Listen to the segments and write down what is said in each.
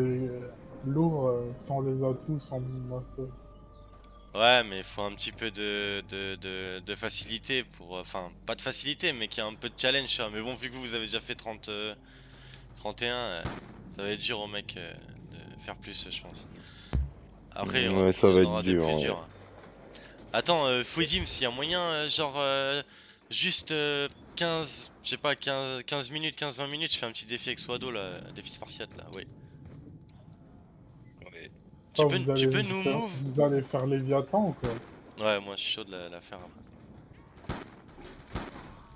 euh, lourd euh, sans les atouts, sans master. Ouais, mais il faut un petit peu de, de, de, de facilité pour... euh, Enfin, pas de facilité, mais qu'il y a un peu de challenge, vois. Mais bon, vu que vous, vous avez déjà fait 30, euh, 31, euh, ça va être dur au mec euh, de faire plus, je pense. Après, Ouais, on, ça on va être aura des dur, plus ouais. durs. Attends, euh, s'il y a moyen, euh, genre, euh, juste euh, 15, je sais pas, 15, 15 minutes, 15-20 minutes, je fais un petit défi avec Swado, là, défi spartiate, là, oui. Tu peux, tu nous faire- move Vous allez faire Léviathan ou quoi Ouais, moi je suis chaud de la, la faire après.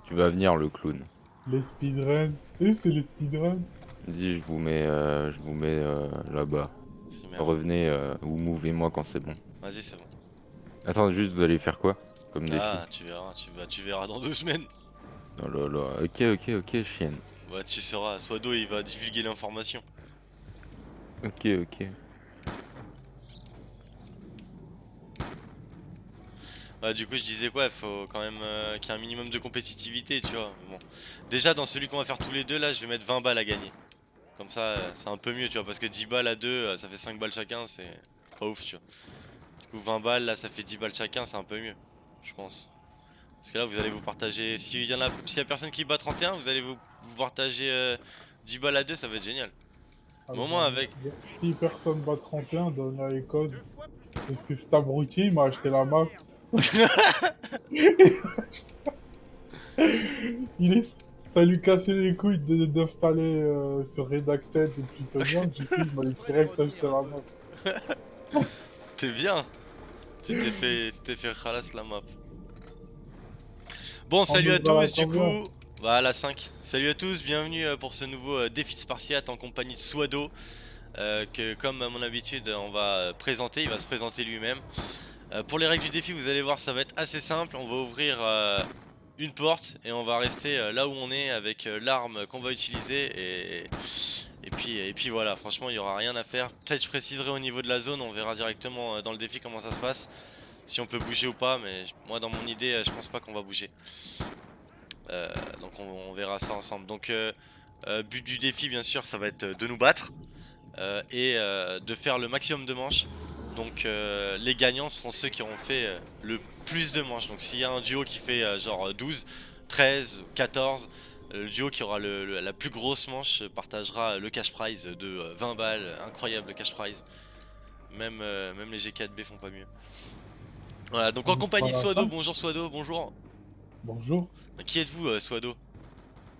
Tu vas venir le clown. Les speedruns. Eh, c'est les speedruns. Dis, je vous mets, euh, je vous mets euh, là-bas. Revenez euh, ou mouvez-moi quand c'est bon. Vas-y, c'est bon. Attends, juste vous allez faire quoi Comme défi Ah, tu verras, tu, bah, tu verras dans deux semaines. Oh là là, ok, ok, ok, chienne. Bah, tu sauras, Swado il va divulguer l'information. Ok, ok. Bah, du coup, je disais quoi, il faut quand même euh, qu'il y ait un minimum de compétitivité, tu vois. Bon. Déjà, dans celui qu'on va faire tous les deux, là, je vais mettre 20 balles à gagner. Comme ça, euh, c'est un peu mieux, tu vois, parce que 10 balles à deux, euh, ça fait 5 balles chacun, c'est pas ouf, tu vois. Du coup, 20 balles, là, ça fait 10 balles chacun, c'est un peu mieux, je pense. Parce que là, vous allez vous partager. S'il y en a, s'il y a personne qui bat 31, vous allez vous, vous partager euh, 10 balles à deux, ça va être génial. Ah, Au moins, avec- Si personne bat 31, donne les codes. Parce que cet abruti, il m'a acheté la map. Il est... Ça lui cassait les couilles de- d'installer euh, sur Redacted et Plutonium. Du coup, il m'a direct acheté la map. T'es bien Tu t'es fait, t'es fait khalas la map. Bon, salut à est dans la tous, du coup. Voilà, 5. Salut à tous, bienvenue euh, pour ce nouveau euh, défi spartiate en compagnie de Swado. euh, que, comme à mon habitude, on va présenter. Il va se présenter lui-même. Euh, pour les règles du défi, vous allez voir, ça va être assez simple. On va ouvrir euh, une porte et on va rester euh, là où on est avec l'arme qu'on va utiliser. Et, puis, voilà, franchement, il n'y aura rien à faire. Peut-être je préciserai au niveau de la zone, on verra directement dans le défi comment ça se passe. Si on peut bouger ou pas, mais moi dans mon idée, je pense pas qu'on va bouger. Donc on, verra ça ensemble. Donc but du défi bien sûr ça va être de nous battre et de faire le maximum de manches. Donc euh, les gagnants seront ceux qui auront fait euh, le plus de manches. Donc s'il y a un duo qui fait euh, genre 12, 13, 14, euh, le duo qui aura le- le- la plus grosse manche partagera le cash prize de euh, 20 balles. Incroyable cash prize. Même, même les G4B font pas mieux. Voilà, donc en compagnie de Swado, bonjour Swado, bonjour. Bonjour. Qui êtes-vous Swado?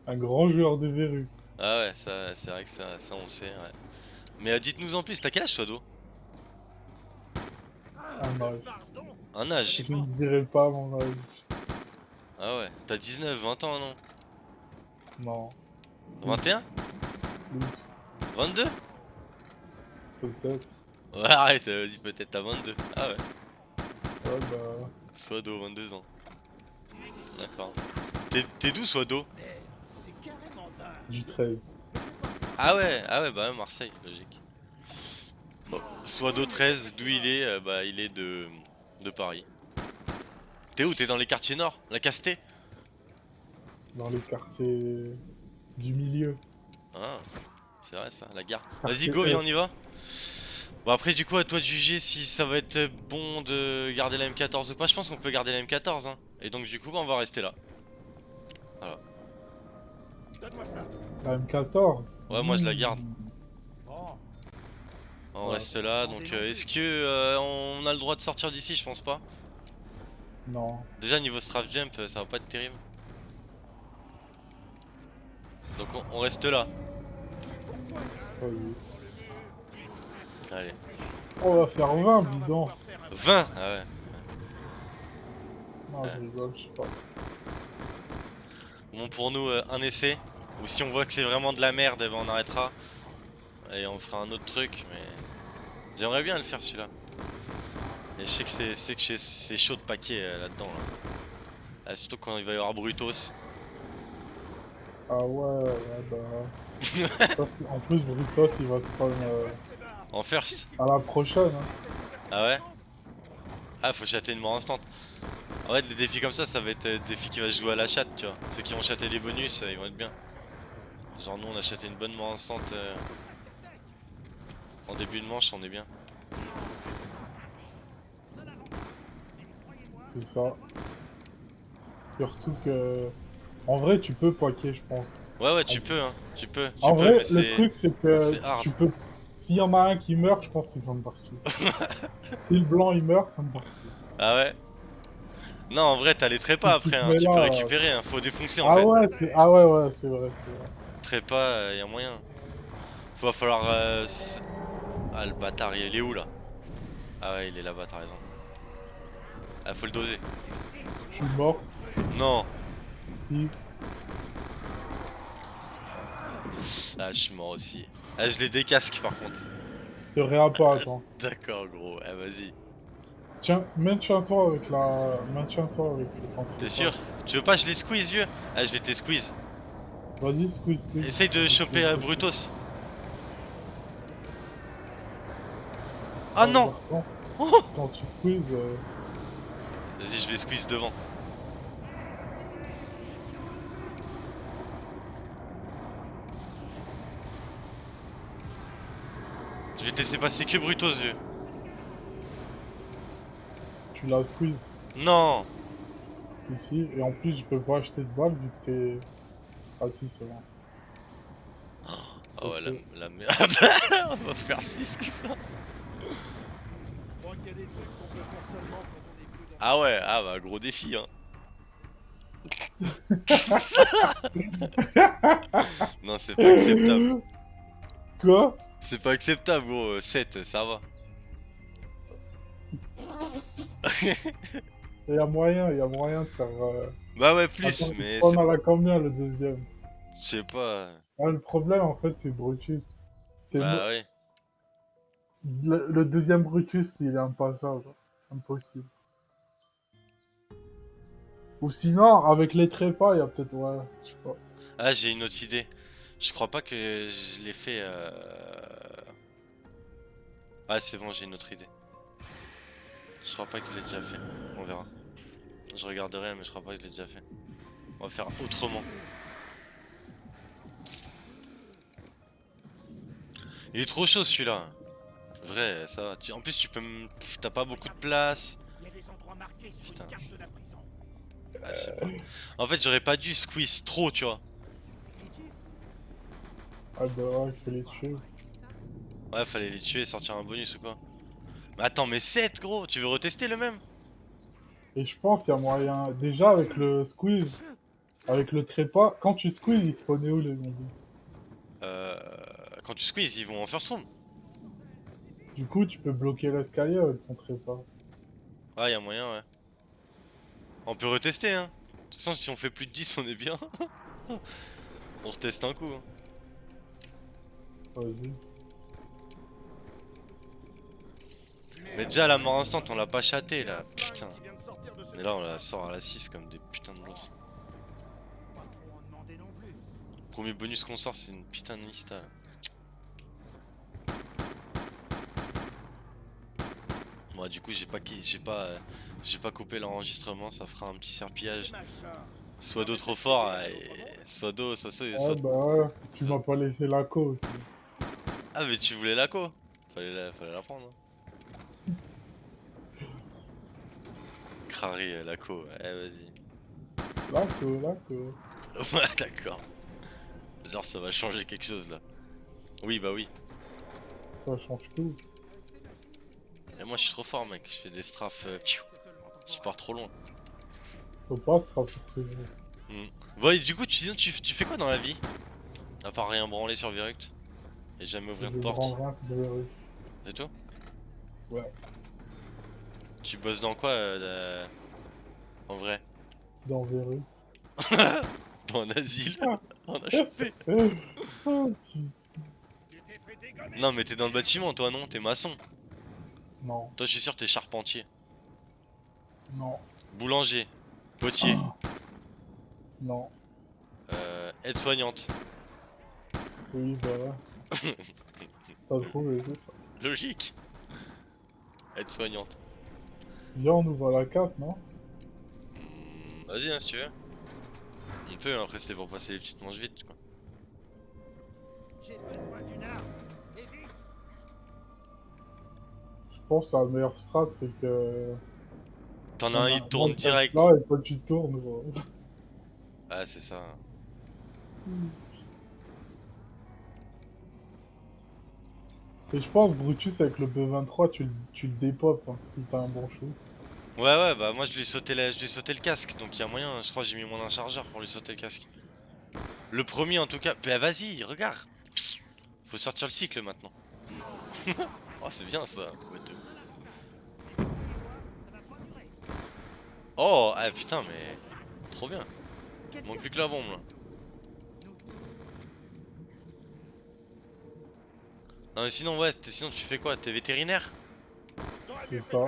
Un grand joueur de verrue. Ah ouais, ça, c'est vrai que ça, ça on sait, ouais. Mais dites-nous en plus, t'as quel âge Swado? Un âge. Un âge Je ne dirai pas mon âge. Ah ouais, t'as 19, 20 ans non? Non. 21 Plus, 22 peut-être. Ouais arrête, euh, vas-y peut-être t'as 22 Ah ouais, Ouais, bah. Swado, 22 ans D'accord T'es t'es d'où Swado Du 13. Ah ouais, ah ouais bah Marseille, logique Bon, Swado 13, d'où il est, euh, bah il est de, de Paris T'es où? T'es dans les quartiers nord La Castée Dans les quartiers du milieu. Ah, c'est vrai ça, la gare. Vas-y, go, viens, on y va. Bon, après, du coup, à toi de juger si ça va être bon de garder la M14 ou pas. Je pense qu'on peut garder la M14. Hein. Et donc, du coup, bah, on va rester là. La M14. Ouais, moi, je la garde. On Ouais. reste là. Donc, euh, est-ce que euh, on a le droit de sortir d'ici? Je pense pas. Non. Déjà, niveau strafe jump, euh, ça va pas être terrible. Donc, on, on reste là. vu. Allez. On va faire 20, bidon. 20 Ah ouais. Non, je rigole, je sais pas. Bon, pour nous, euh, un essai. Ou si on voit que c'est vraiment de la merde, eh ben, on arrêtera. Et on fera un autre truc, mais... J'aimerais bien le faire celui-là. Et je sais que c'est chaud de paquet euh, là-dedans. Là. Ah, surtout quand il va y avoir Brutos. Ah ouais, ouais, bah. En plus, Brutos, il va se prendre euh, En first à la prochaine. Hein. Ah ouais? Ah, faut chatter une mort instant. En fait, des défis comme ça, ça va être euh, des défis qui va se jouer à la chatte, tu vois. Ceux qui vont chatter les bonus, ils vont être bien. Genre, nous, on a chaté une bonne mort instant. euh. En début de manche, on est bien. C'est ça. Surtout que. En vrai, tu peux poquer, je pense. Ouais, ouais, tu peux, hein. Tu peux, tu En peux, vrai, mais le c'est. truc, c'est que c'est tu peux. S'il y en a un qui meurt, je pense qu'ils sont partis. si le blanc il meurt, c'est parti. Ah ouais? Non, en vrai, t'as les trépas après, hein. Tu peux là, récupérer, hein. Faut défoncer en Ah fait. ouais, c'est- ah ouais, ouais, c'est vrai, c'est vrai. Trépas, euh, y a moyen. Va falloir. euh, Ah, le bâtard, il est où là? Ah ouais, il est là-bas, t'as raison. Ah, faut le doser. Je suis mort. Non Si. Ah, je suis mort aussi. Ah, je les décasque par contre. Te réapparaît, attends. D'accord, gros. Ah, vas-y. Tiens, maintiens-toi avec la. Maintiens-toi avec le. T'es sûr? Tu veux pas, je les squeeze, vieux? Ah, je vais te les squeeze. Vas-y, squeeze, squeeze. Essaye de choper euh, Brutos. Ah non Quand, Oh quand tu squeezes. euh, Vas-y, je vais squeeze devant. Je vais te laisser passer que Brutos, vieux. tu la squeezes Non ici. Et en plus, je peux pas acheter de balles vu que t'es. Ah si, c'est bon. Ah ouais, la, Ok. la merde. On va faire 6 que ça. Ah ouais, ah bah gros défi hein. non, c'est pas acceptable. Quoi? C'est pas acceptable, gros. 7, ça va. Il y a moyen, il y a moyen de faire. euh, Bah ouais, plus, attends, mais On en a combien le deuxième je sais pas. Ah, Le problème en fait, c'est Brutus. C'est Bah ouais. Le, deuxième Brutus, il est impassable. Impossible. Ou sinon, avec les trépas, il y a peut-être. Ouais, je sais pas. Ah, j'ai une autre idée. Je crois pas que je l'ai fait. Euh... Ah, c'est bon, j'ai une autre idée. Je crois pas que je l'ai déjà fait. On verra. Je regarderai, mais je crois pas que je l'ai déjà fait. On va faire autrement. Il est trop chaud celui-là. Vrai, ça va. Tu- En plus, tu peux. T'as pas beaucoup de place. Putain. Ah, pas. En fait, j'aurais pas dû squeeze trop, tu vois. Ah bah ouais, il faut les tuer. Ouais, fallait les tuer et sortir un bonus ou quoi. Mais attends, mais 7 gros, tu veux retester le même? Et je pense qu'il y a moyen. Déjà, avec le squeeze, avec le trépas, quand tu squeeze, ils spawnaient où les zombies? Euh. Quand tu squeeze, ils vont en first room. Du coup, tu peux bloquer l'escalier avec ton trépas. Ouais, y a moyen, ouais. On peut retester, hein. De toute façon, si on fait plus de 10, on est bien. on reteste un coup. hein. Vas-y. Mais déjà, la mort instant, on l'a pas chaté là. Putain. Mais là, on la sort à la 6 comme des putains de boss. Premier bonus qu'on sort, c'est une putain de lista. là. Moi, du coup, j'ai pas, j'ai pas, j'ai pas coupé l'enregistrement. Ça fera un petit serpillage. Soit d'eau trop fort, et soit d'eau, soit soit. Ah soit- bah ouais, tu m'as pas laissé la co aussi. Ah, mais tu voulais la co Fallait la, fallait la prendre. hein. Crary, euh, la co. Eh, vas-y. La co, la co. Ouais, d'accord. Genre, ça va changer quelque chose là. Oui, bah oui. Ça change tout. Et moi, je suis trop fort, mec. Je fais des strafes. euh, je pars trop loin. Faut pas frapper sur ce jeu. Bon, et du coup, tu, tu, tu fais quoi dans la vie? À part rien branler sur Viruct Et jamais ouvrir de porte? c'est tout Ouais. Tu bosses dans quoi euh, de- En vrai? Dans verrue. Dans un asile? On a chopé Non, mais t'es dans le bâtiment, toi, non? T'es maçon. Non, Toi, je suis sûr, t'es charpentier. non, Boulanger. Potier. non. Euh, Aide-soignante. Oui, bah ouais. T'as trouvé, c'est ça. Logique. Aide-soignante. Viens, on ouvre la carte, non? Hmm, Vas-y, hein, si tu veux. On peut, hein, après, c'était pour passer les petites manches vite, quoi. Pense que la meilleure strat, c'est que. T'en as un, il tourne je direct. Là, et toi, tu tournes. Ah, c'est ça. Et je pense, Brutus, avec le B23, tu, le- tu le dépopes hein, si t'as un bon shoot. Ouais, ouais, bah moi je lui ai sauté, la- je lui ai sauté le casque, donc il y a moyen, je crois que j'ai mis mon un chargeur pour lui sauter le casque. Le premier en tout cas. Bah vas-y, regarde Faut sortir le cycle maintenant. oh, c'est bien ça. Oh, ah putain, mais. Trop bien. Manque plus que la bombe là. Non, mais sinon, ouais, t'es- sinon tu fais quoi? T'es vétérinaire? C'est ça.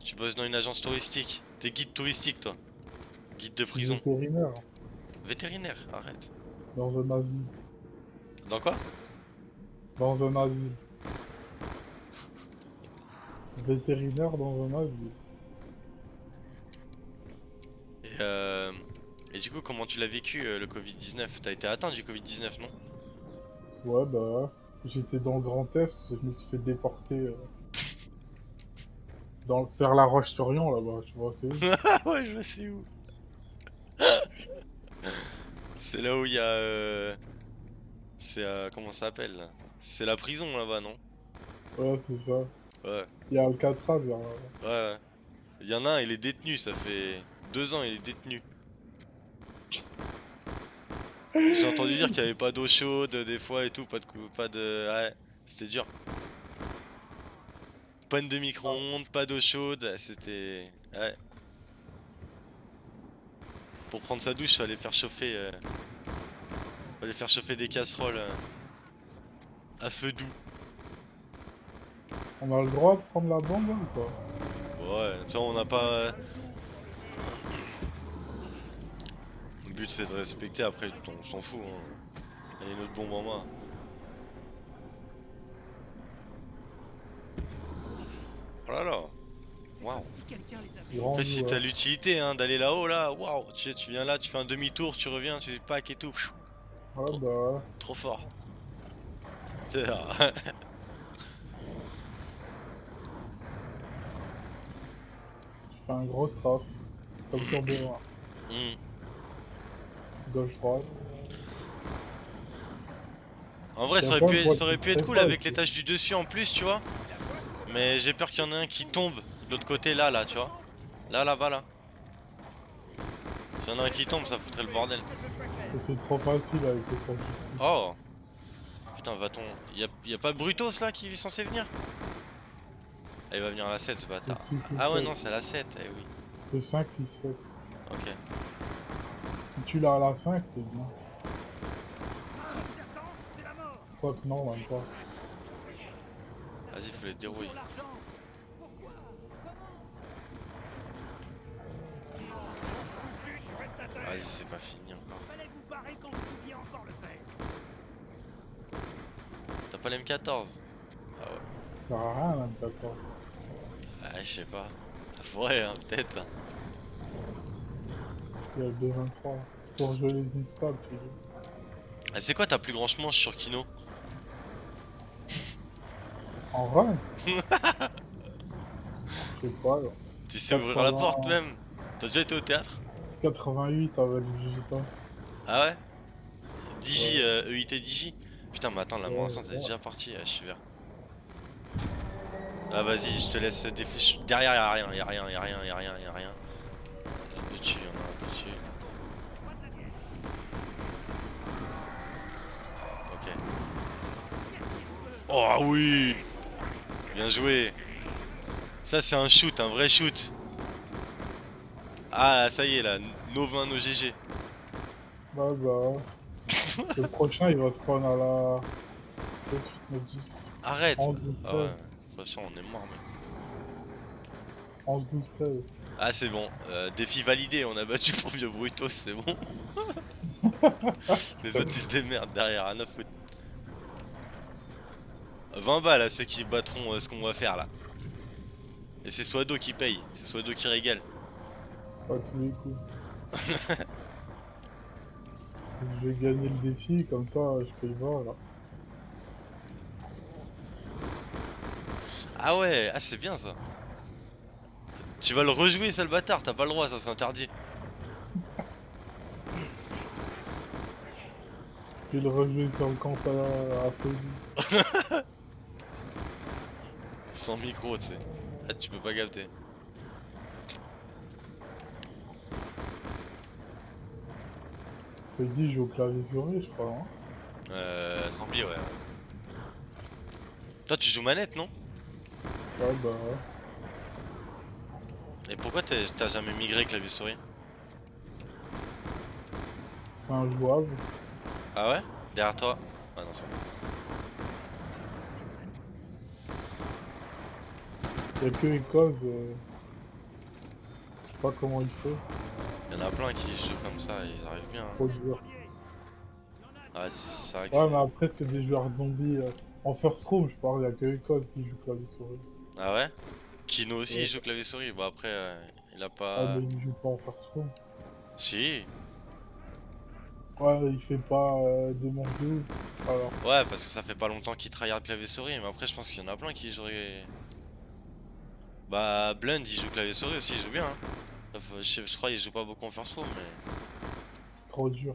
Tu bosses dans une agence touristique. T'es guide touristique, toi. Guide de prison. Vétérinaire. Vétérinaire, arrête. Dans un asile. Dans quoi? Dans un asile. Vétérinaire dans un asile. Et, euh... Et du coup, comment tu l'as vécu euh, le Covid-19 T'as été atteint du Covid-19, non? Ouais, bah. J'étais dans le Grand Est, je me suis fait déporter. euh, Dans, vers la Roche-sur-Yon là-bas, tu vois, c'est où? Ah ouais, je sais où? C'est là où il y a. euh, C'est. euh, Comment ça s'appelle? Là C'est la prison là-bas, non? Ouais, c'est ça. Ouais, Il y a Alcatraz, ouais, ouais. Il y en a un, il est détenu, ça fait deux ans, il est détenu. J'ai entendu dire qu'il y avait pas d'eau chaude des fois et tout, pas de pas de. Ouais, c'était dur. Panne de micro-ondes, pas d'eau chaude, c'était. Ouais. Pour prendre sa douche, fallait faire chauffer. euh, Fallait faire chauffer des casseroles euh, à feu doux. On a le droit de prendre la bombe là, ou pas? Ouais, tu vois, on n'a pas. euh, Le but c'est de respecter, après on s'en fout. Hein. Il y a une autre bombe en main. Oh là là Waouh Après si t'as l'utilité hein, d'aller là-haut là, waouh tu, tu viens là, tu fais un demi-tour, tu reviens, tu pack et tout. Ouais, bah. Trop fort. C'est ça. Tu fais un gros strafe. Comme sur B1. En vrai, ça aurait, pu être, droit ça de aurait pu être faire cool avec tâches du dessus en plus, tu vois. Mais j'ai peur qu'il y en ait un qui tombe de l'autre côté, là, là, tu vois. Là, là-bas, là. S'il y en a un qui tombe, ça foutrait le bordel. C'est trop facile avec les. Oh Putain, va-t-on. Y'a y a pas Brutos là qui est censé venir? Ah, il va venir à la 7 ce bâtard. Ah ouais, non, c'est à la 7, eh oui. C'est 5, 6, 7. Ok. Tu l'as à la 5, c'est bien. Quoi que non, même pas. Vas-y, faut les dérouiller. Vas-y, c'est pas fini encore. T'as pas l'M14 Ah ouais. Ça sert à rien, même pas. quoi. Ah, je sais pas. Ça pourrait, hein, peut-être. Il y a le B23. Pour jouer les instables. Ah, c'est quoi ta plus grande manche sur Kino En vrai Je sais pas, là. Tu sais ouvrir la 80. porte même T'as déjà été au théâtre 88 avec digital. Ah ouais Digi, euh, EIT Digi Putain, mais attends, la Ouais, est ouais. déjà partie, ah, je suis vert. Ah, vas-y, je te laisse défi. Derrière, y'a rien, y'a rien, y'a rien, y'a rien, y'a rien. Y'en a un peu dessus, y'en a un peu dessus. Ok. Oh oui Bien joué Ça, c'est un shoot, un vrai shoot. Ah, là, ça y est, là, No 20, No GG. Bah bah. le prochain il va spawn à la. 7, 8, 9, 10, Arrête 11, 12, Ah 13. ouais, attention, on est mort, mec. 11, 12, 13. Ah c'est bon, euh, défi validé, on a battu pour vieux Brutos, c'est bon. Les autres ils se démerdent derrière, à 9 foot. 20 balles à ceux qui battront euh, ce qu'on va faire là. Et c'est Swado qui paye, c'est Swado qui régale. Pas tous les coups. je vais gagner le défi, comme ça je paye pas là. Ah ouais, ah c'est bien ça. Tu vas le rejouer, sale bâtard, t'as pas le droit, ça c'est interdit. Je vais le rejouer sur le compte à, à. Sans micro, tu sais. Ah, tu peux pas capter. Freddy joue au clavier souris, je crois. Hein. Euh, zombie, ouais. Toi, tu joues manette, non? Ouais, bah ouais. Et pourquoi t'as jamais migré clavier souris C'est injouable. Ah ouais? Derrière toi? Ah non, c'est bon. Y'a que les causes. euh, Je sais pas comment il fait. Il y en a plein qui jouent comme ça ils arrivent bien. hein. Trop dur. Ah, c'est vrai que Ouais, mais après, c'est des joueurs zombies. euh, En first room, je parle, y'a que les causes qui jouent clavier souris. Ah ouais? Kino aussi, Ouais. il joue clavier souris. Bon, après, euh, il a Ah, pas. mais il joue pas en first room. Si Ouais, il fait pas euh, des mondiaux. Alors, Ouais, parce que ça fait pas longtemps qu'il tryhard clavier souris. Mais après, je pense qu'il y en a plein qui joueraient. Bah, Blend, il joue clavier souris aussi, il joue bien. Hein. Enfin, je, crois qu'il joue pas beaucoup en first room, mais. c'est trop dur.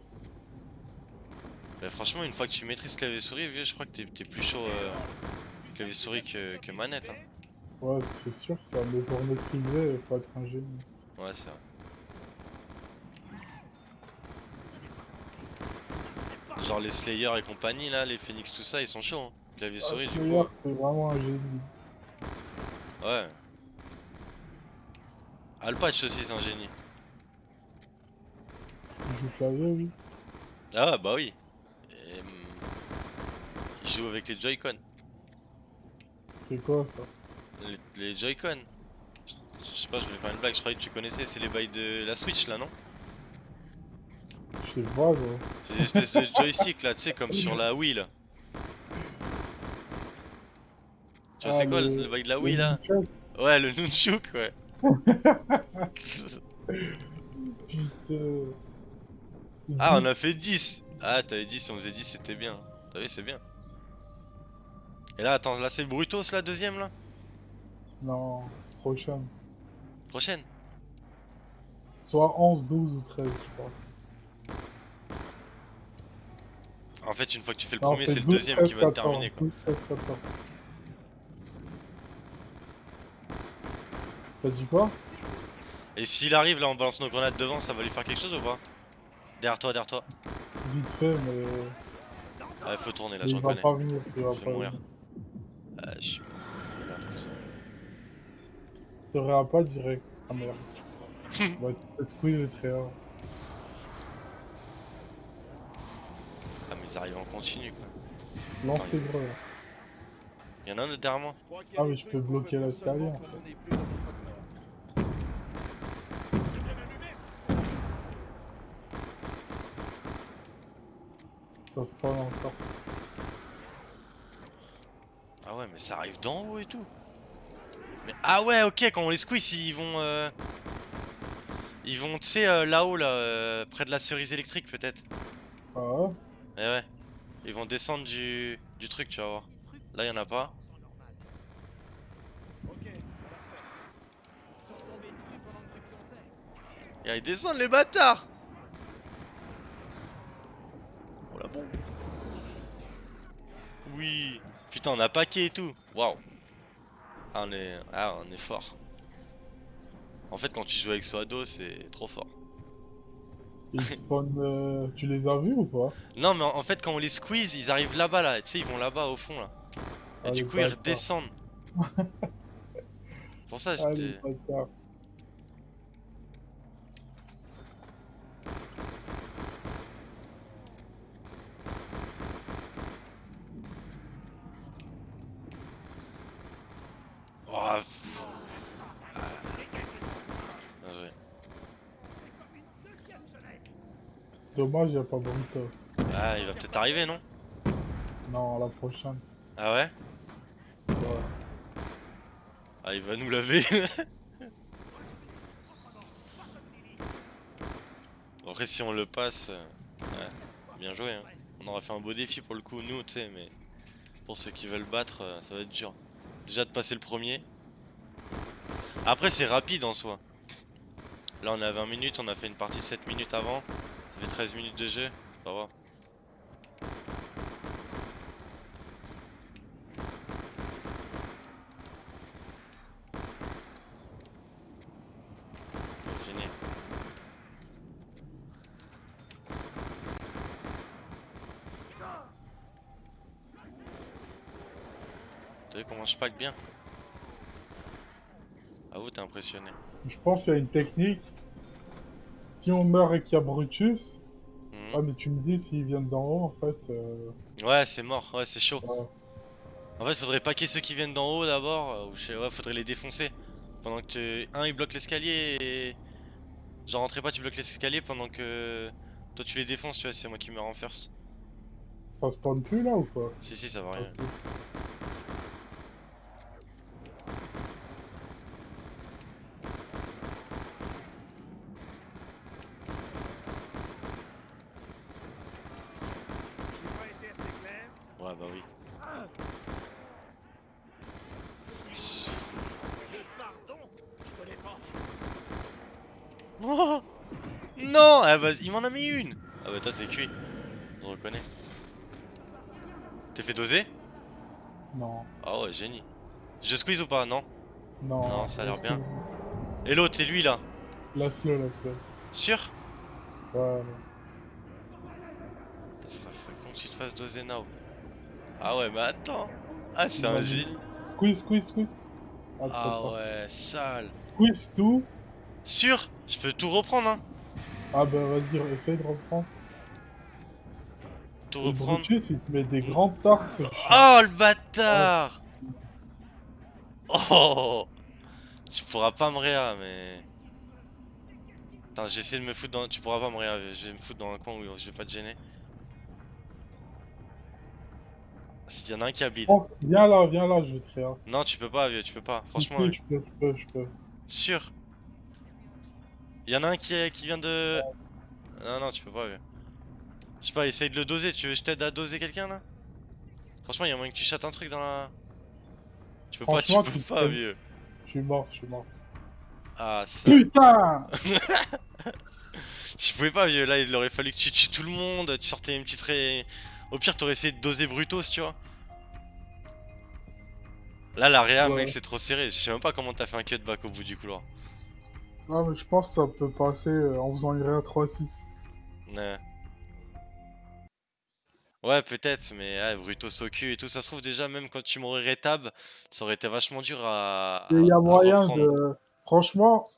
mais franchement, une fois que tu maîtrises clavier souris, vieux, je crois que t'es plus chaud euh, clavier souris que, que manette. Hein. Ouais, c'est sûr, ça. Mais pour maîtriser, faut être un génie. Ouais, c'est vrai. Genre les Slayer et compagnie là, les Phoenix tout ça, ils sont chauds. Hein. Clavier Ah, souris du Slayer, coup. c'est vraiment un génie. Ouais. Alpatch aussi c'est un génie. Il joue clavier, oui. Ah bah oui. Et, hum, il joue avec les Joy-Con. C'est quoi ça? Les, les Joy-Con. Je sais pas, je voulais faire une blague, je croyais que tu connaissais, c'est les bails de la Switch là, non? Je sais pas, gros. C'est des espèces de joystick là, tu sais, comme sur la Wii là. Tu vois, Ah, c'est quoi le- le bail de la Wii là? Ouais, le Nunchuk, ouais. Putain. ah, on a fait 10 Ah, t'avais dit si on faisait 10, c'était bien. T'as vu, c'est bien. Et là, attends, là c'est Brutos la deuxième là? Non, prochaine. Prochaine? Soit 11, 12 ou 13, je crois. En fait, une fois que tu fais le Non, premier, c'est le 12, deuxième 13, qui va te 14, terminer quoi. 12, 13, T'as dit quoi Et s'il arrive là, on balance nos grenades devant, ça va lui faire quelque chose ou pas Derrière toi, derrière toi. Vite fait, mais Ah, faut tourner là, il je va reconnais. pas venir. Il va Je vais pas mourir. Ah, je suis. T'aurais pas direct. Ah merde. ouais, tu squeeze le. Ah, mais ils arrivent en continu quoi. Lance les gros. Y'en a un autre derrière moi Ah, mais je peux bloquer l'escalier en fait. Encore. Ah ouais, mais ça arrive d'en haut et tout. Mais ah ouais, ok, quand on les squeeze, ils vont. euh, Ils vont, tu sais, euh, là-haut, là, euh, près de la cerise électrique peut-être. Ah ouais Eh ouais. Ils vont descendre du, du truc, tu vas voir. Là, y'en a pas. Et ils descendent les bâtards Oh la bombe Oui Putain, on a paquet et tout Waouh ah, on est... ah, on est fort. En fait, quand tu joues avec Soado, c'est trop fort. Ils spawnent. euh, Tu les as vus ou pas? Non, mais en fait, quand on les squeeze, ils arrivent là-bas, là. Tu sais, ils vont là-bas au fond, là. Et Ah, du coup, ils redescendent. Pour ça, Ah, j'étais... bâtards. Oh, pff. Ah. Bien joué. Dommage, y'a pas Brutos. Ah, il va peut-être arriver, non? Non, la prochaine. Ah ouais? Ouais. Ah, il va nous laver. Après, si on le passe, euh, ouais, bien joué. Hein. On aurait fait un beau défi pour le coup, nous, tu sais, mais pour ceux qui veulent battre, euh, ça va être dur. déjà de passer le premier. Après c'est rapide en soi. Là on est à 20 minutes, on a fait une partie de 7 minutes avant. Fait 13 minutes de jeu, ça va. T'as vu comment je pack bien? Ah vous t'es impressionné. Je pense qu'il y a une technique. Si on meurt et qu'il y a Brutus, Mhm. ah mais tu me dis s'ils viennent d'en haut en fait. euh, Ouais c'est mort, ouais c'est chaud. ouais. En fait faudrait paquer ceux qui viennent d'en haut d'abord, euh, ou je ouais faudrait les défoncer. Pendant que un il bloque l'escalier et... Genre rentrez pas tu bloques l'escalier pendant que... Toi tu les défonces tu vois c'est moi qui meurs en first. Ça spawn plus là ou quoi? Si si ça va rien. Ouais bah oui. Oh non ah, vas-y, il m'en a mis une Ah bah toi t'es cuit. Je reconnais. T'es fait doser? Non, Ah ouais génie. Je squeeze ou pas? Non non. Non, ça a l'air bien. Et l'autre c'est lui là Laisse-le, laisse-le. Sûr? Ouais. Ça serait, con que tu te fasses doser now. Ah ouais mais attends Ah c'est un génie Squeeze, squeeze, squeeze. Ah, Ah ouais sale Squeeze tout. Sûr? Je peux tout reprendre hein Ah bah vas-y, essaye de reprendre. Tout reprendre il te met des grandes tartes. Oh le bâtard Oh Tu pourras pas me réa mais... Attends j'ai essayé de me foutre dans... Tu pourras pas me réa, je vais me foutre dans un coin où je vais pas te gêner. S'il y en a un qui a bleed. Oh, viens là, viens là, je vais te faire. Non tu peux pas vieux, tu peux pas. Franchement, Si, si, je peux, je peux, je peux. sûr. Il y en a un qui, est, qui vient de... Non non tu peux pas vieux. Je sais pas, essaye de le doser, tu veux que je t'aide à doser quelqu'un là? Franchement il y a moyen que tu chattes un truc dans la... Tu peux pas, tu peux tu pas vieux. Je suis mort, je suis mort. Ah ça... Putain Tu pouvais pas, vieux. Là, il aurait fallu que tu tues tout le monde. Tu sortais une petite ré... Au pire, t'aurais essayé de doser Brutos, tu vois. Là, la réa, Ouais. mec, c'est trop serré. Je sais même pas comment t'as fait un cutback au bout du couloir. Ah mais je pense que ça peut passer euh, en faisant une réa 3-6. Ouais. Ouais, peut-être, mais au cul et tout. Ça se trouve, déjà, même quand tu m'aurais rétab, ça aurait été vachement dur à. Il y a moyen de... Franchement,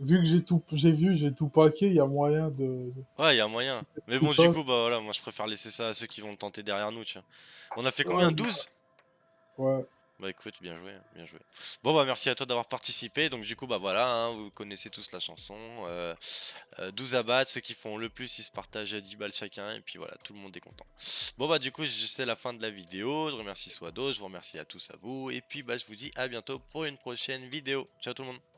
vu que j'ai tout, j'ai vu, j'ai tout paqué, il y a moyen de... Ouais, y a moyen. Mais bon, du coup, bah voilà, moi je préfère laisser ça à ceux qui vont le tenter derrière nous, tu vois. On a fait combien? Ouais, 12 Ouais. Bah écoute, bien joué, bien joué. Bon bah merci à toi d'avoir participé. Donc du coup bah voilà, hein, vous connaissez tous la chanson. Euh, euh, 12 à battre, ceux qui font le plus ils se partagent 10 balles chacun et puis voilà, tout le monde est content. Bon bah du coup c'est la fin de la vidéo. Je remercie Swado, je vous remercie à tous à vous et puis bah je vous dis à bientôt pour une prochaine vidéo. Ciao tout le monde.